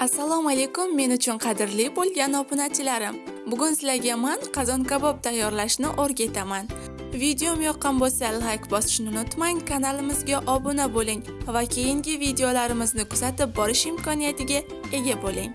assalomu alaykum men uchun qadrli bo'lgan obunachilarim. Bugun sizlarga man qozon kabob tayyorlashni o'rgataman. Videom yoqqan bo'lsa layk bosishni unutmang kanalimizga obuna bo'ling va keyingi videolarimizni kuzatib borish imkoniyatiga ega bo'ling.